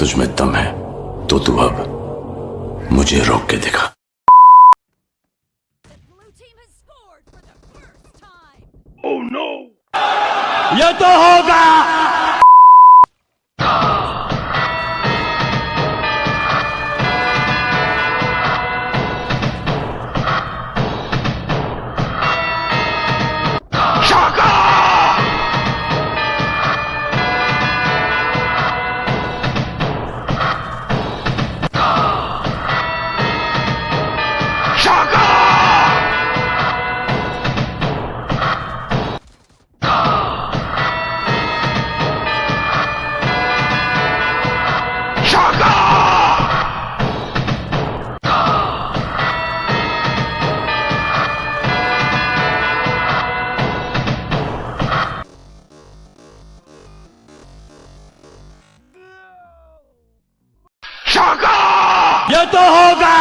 तुझ में दम है तो तू अब मुझे रोक के दिखा। oh, ये तो होगा! ये तो होगा